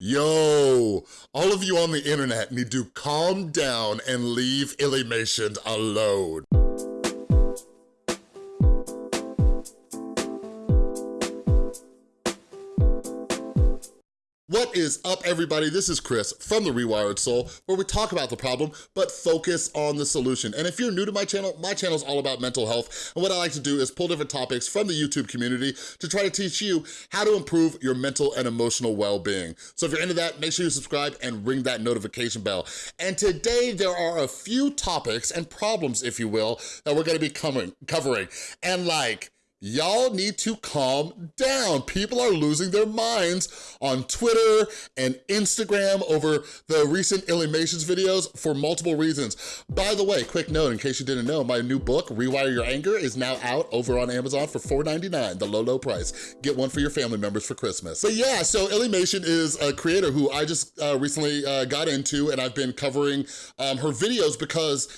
Yo, all of you on the internet need to calm down and leave Illymation alone. Is up, everybody? This is Chris from The Rewired Soul, where we talk about the problem, but focus on the solution. And if you're new to my channel, my channel is all about mental health, and what I like to do is pull different topics from the YouTube community to try to teach you how to improve your mental and emotional well-being. So if you're into that, make sure you subscribe and ring that notification bell. And today, there are a few topics and problems, if you will, that we're gonna be covering. And like, y'all need to calm down. People are losing their minds on Twitter and Instagram over the recent Illymation's videos for multiple reasons. By the way, quick note, in case you didn't know, my new book, Rewire Your Anger, is now out over on Amazon for $4.99, the low, low price. Get one for your family members for Christmas. But yeah, so Illymation is a creator who I just uh, recently uh, got into and I've been covering um, her videos because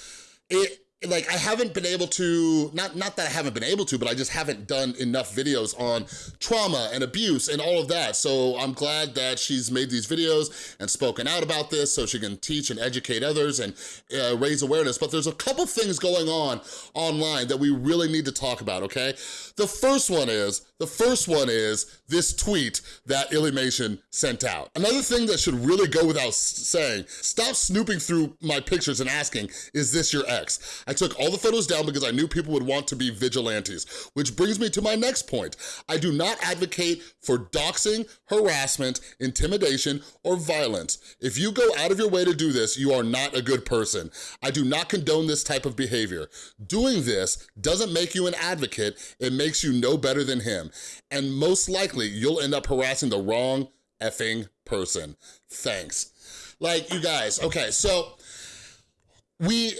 it like I haven't been able to, not, not that I haven't been able to, but I just haven't done enough videos on trauma and abuse and all of that. So I'm glad that she's made these videos and spoken out about this so she can teach and educate others and uh, raise awareness. But there's a couple things going on online that we really need to talk about, okay? The first one is, the first one is this tweet that Illymation sent out. Another thing that should really go without saying, stop snooping through my pictures and asking, is this your ex? I took all the photos down because I knew people would want to be vigilantes, which brings me to my next point. I do not advocate for doxing, harassment, intimidation, or violence. If you go out of your way to do this, you are not a good person. I do not condone this type of behavior. Doing this doesn't make you an advocate, it makes you no better than him. And most likely, you'll end up harassing the wrong effing person. Thanks. Like, you guys, okay, so we,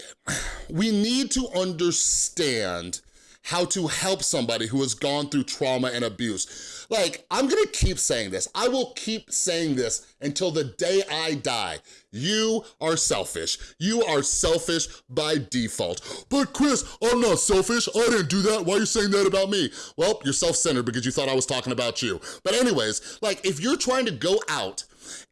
we need to understand how to help somebody who has gone through trauma and abuse. Like, I'm gonna keep saying this. I will keep saying this until the day I die. You are selfish. You are selfish by default. But Chris, I'm not selfish. I didn't do that. Why are you saying that about me? Well, you're self-centered because you thought I was talking about you. But anyways, like if you're trying to go out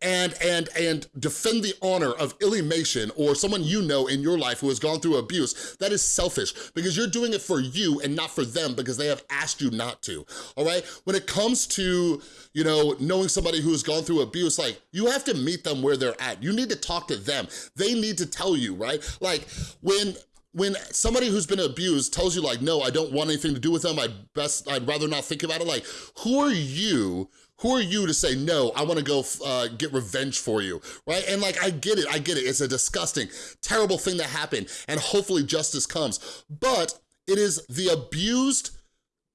and, and, and defend the honor of Illymation or someone you know in your life who has gone through abuse, that is selfish because you're doing it for you and not for them because they have asked you not to, all right? When it comes to, you know, knowing somebody who has gone through abuse, like, you have to meet them where they're at. You need to talk to them. They need to tell you, right? Like, when when somebody who's been abused tells you like, no, I don't want anything to do with them, I'd best, I'd rather not think about it, like, who are you who are you to say, no, I wanna go uh, get revenge for you, right? And like, I get it, I get it. It's a disgusting, terrible thing that happened and hopefully justice comes. But it is the abused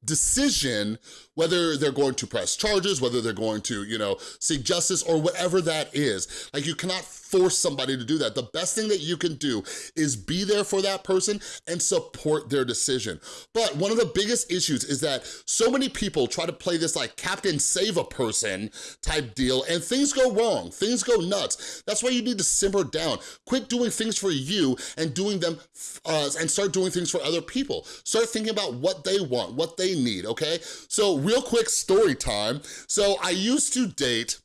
decision whether they're going to press charges, whether they're going to, you know, seek justice or whatever that is. Like you cannot force somebody to do that. The best thing that you can do is be there for that person and support their decision. But one of the biggest issues is that so many people try to play this like Captain Save a Person type deal and things go wrong, things go nuts. That's why you need to simmer down. Quit doing things for you and doing them uh, and start doing things for other people. Start thinking about what they want, what they need, okay? So real quick story time. So I used to date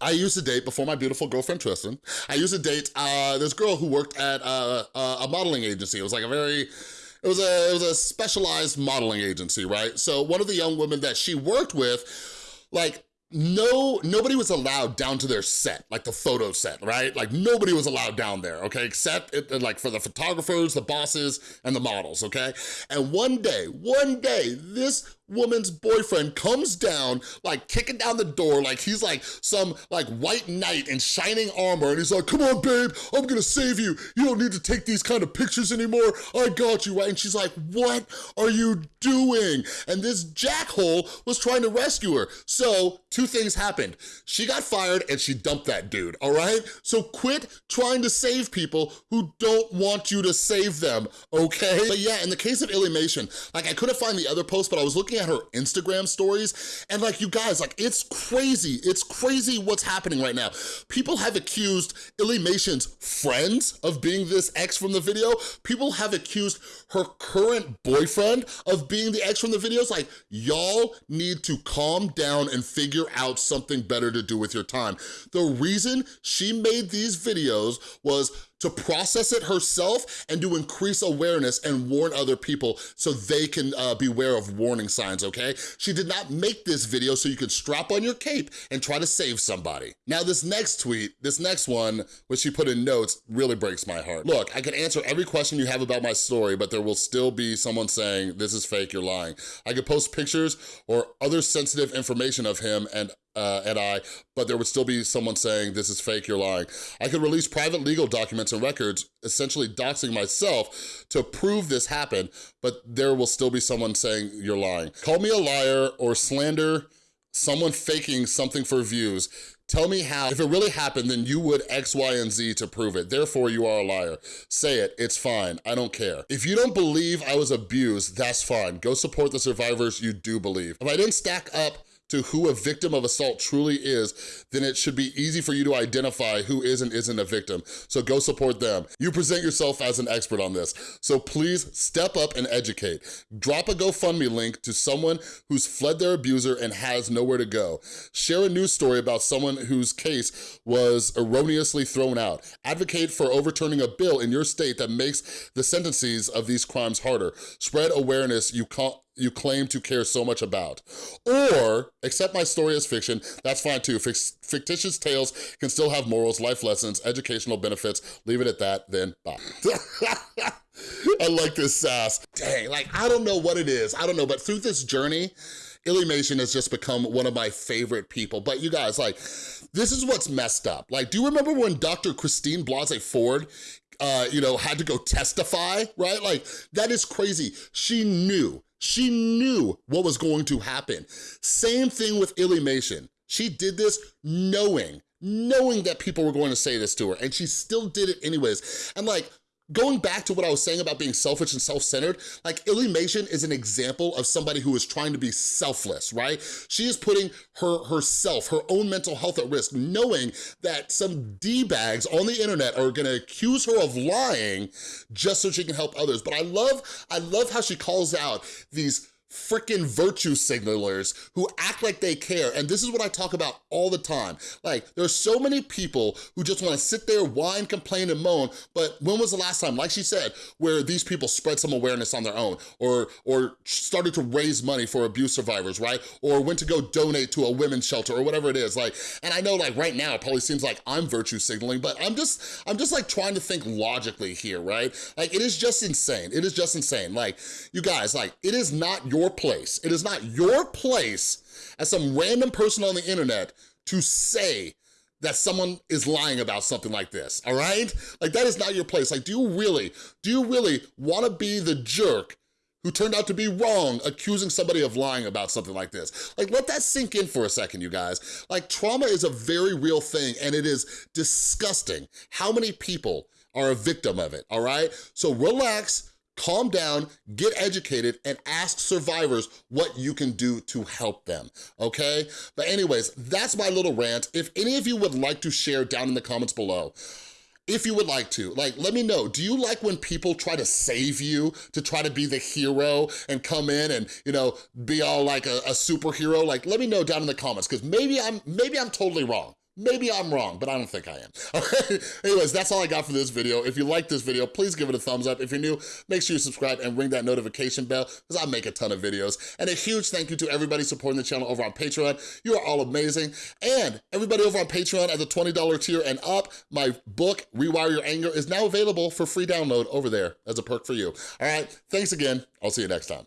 I used to date, before my beautiful girlfriend Tristan, I used to date uh, this girl who worked at uh, a modeling agency. It was like a very, it was a, it was a specialized modeling agency, right? So one of the young women that she worked with, like no, nobody was allowed down to their set, like the photo set, right? Like nobody was allowed down there, okay? Except it, like for the photographers, the bosses, and the models, okay? And one day, one day, this woman's boyfriend comes down, like kicking down the door, like he's like some like white knight in shining armor, and he's like, come on, babe, I'm gonna save you. You don't need to take these kind of pictures anymore. I got you, right? And she's like, what are you doing? And this jackhole was trying to rescue her. So two things happened. She got fired and she dumped that dude, all right? So quit trying to save people who don't want you to save them, okay? But yeah, in the case of Illymation, like I couldn't find the other post, but I was looking looking at her Instagram stories and like, you guys, like it's crazy. It's crazy what's happening right now. People have accused Illymation's friends of being this ex from the video. People have accused her current boyfriend of being the ex from the videos. Like, y'all need to calm down and figure out something better to do with your time. The reason she made these videos was to process it herself and to increase awareness and warn other people so they can uh, beware of warning signs, okay? She did not make this video so you can strap on your cape and try to save somebody. Now this next tweet, this next one, which she put in notes, really breaks my heart. Look, I can answer every question you have about my story, but there will still be someone saying, this is fake, you're lying. I could post pictures or other sensitive information of him and uh, and I, but there would still be someone saying, this is fake, you're lying. I could release private legal documents and records, essentially doxing myself to prove this happened, but there will still be someone saying you're lying. Call me a liar or slander someone faking something for views. Tell me how, if it really happened, then you would X, Y, and Z to prove it. Therefore, you are a liar. Say it, it's fine, I don't care. If you don't believe I was abused, that's fine. Go support the survivors you do believe. If I didn't stack up to who a victim of assault truly is, then it should be easy for you to identify who is and isn't a victim. So go support them. You present yourself as an expert on this. So please step up and educate. Drop a GoFundMe link to someone who's fled their abuser and has nowhere to go. Share a news story about someone whose case was erroneously thrown out. Advocate for overturning a bill in your state that makes the sentences of these crimes harder. Spread awareness you can't you claim to care so much about. Or, accept my story as fiction, that's fine too. Fictitious tales can still have morals, life lessons, educational benefits. Leave it at that, then bye. I like this sass. Dang, like, I don't know what it is. I don't know, but through this journey, Illymation has just become one of my favorite people. But you guys, like, this is what's messed up. Like, do you remember when Dr. Christine Blasey Ford uh, you know, had to go testify, right? Like, that is crazy. She knew she knew what was going to happen. Same thing with Illymation. She did this knowing, knowing that people were going to say this to her, and she still did it anyways. And like, Going back to what I was saying about being selfish and self-centered, like Illymation is an example of somebody who is trying to be selfless, right? She is putting her herself, her own mental health at risk, knowing that some D-bags on the internet are gonna accuse her of lying just so she can help others. But I love, I love how she calls out these freaking virtue signalers who act like they care. And this is what I talk about all the time. Like, there's so many people who just wanna sit there, whine, complain, and moan, but when was the last time, like she said, where these people spread some awareness on their own or, or started to raise money for abuse survivors, right? Or went to go donate to a women's shelter or whatever it is. Like, and I know like right now, it probably seems like I'm virtue signaling, but I'm just, I'm just like trying to think logically here, right? Like, it is just insane. It is just insane. Like, you guys, like, it is not your your place. It is not your place as some random person on the internet to say that someone is lying about something like this, all right? Like, that is not your place. Like, do you really, do you really wanna be the jerk who turned out to be wrong, accusing somebody of lying about something like this. Like, let that sink in for a second, you guys. Like, trauma is a very real thing, and it is disgusting how many people are a victim of it, all right? So relax, calm down, get educated, and ask survivors what you can do to help them, okay? But anyways, that's my little rant. If any of you would like to share down in the comments below, if you would like to, like, let me know. Do you like when people try to save you, to try to be the hero and come in and, you know, be all like a, a superhero? Like, let me know down in the comments, because maybe I'm, maybe I'm totally wrong. Maybe I'm wrong, but I don't think I am. Okay. Anyways, that's all I got for this video. If you like this video, please give it a thumbs up. If you're new, make sure you subscribe and ring that notification bell because I make a ton of videos. And a huge thank you to everybody supporting the channel over on Patreon. You are all amazing. And everybody over on Patreon at the $20 tier and up, my book, Rewire Your Anger, is now available for free download over there as a perk for you. All right, thanks again. I'll see you next time.